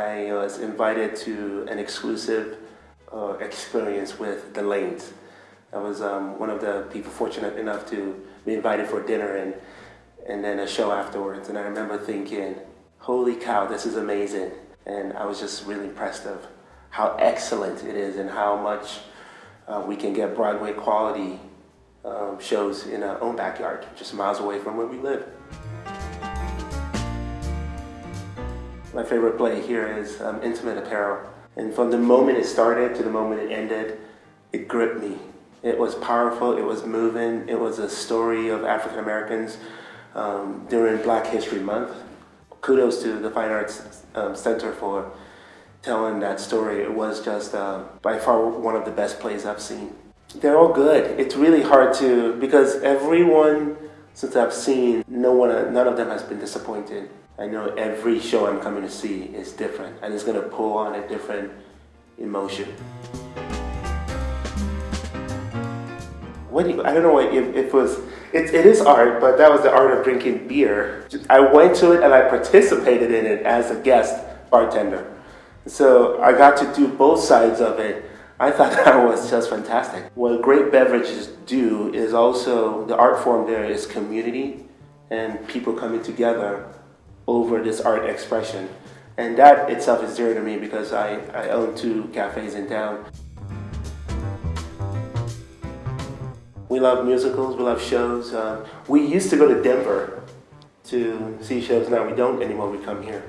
I was invited to an exclusive uh, experience with the Lanes. I was um, one of the people fortunate enough to be invited for dinner and, and then a show afterwards. And I remember thinking, holy cow, this is amazing. And I was just really impressed of how excellent it is and how much uh, we can get Broadway quality um, shows in our own backyard, just miles away from where we live. My favorite play here is um, Intimate Apparel. And from the moment it started to the moment it ended, it gripped me. It was powerful, it was moving, it was a story of African Americans um, during Black History Month. Kudos to the Fine Arts um, Center for telling that story. It was just uh, by far one of the best plays I've seen. They're all good. It's really hard to, because everyone since I've seen, no one, none of them has been disappointed. I know every show I'm coming to see is different and it's going to pull on a different emotion. What do you, I don't know if, if it was, it, it is art, but that was the art of drinking beer. I went to it and I participated in it as a guest bartender. So I got to do both sides of it. I thought that was just fantastic. What great beverages do is also, the art form there is community and people coming together over this art expression. And that itself is dear to me because I, I own two cafes in town. We love musicals, we love shows. Uh, we used to go to Denver to see shows, now we don't anymore, we come here.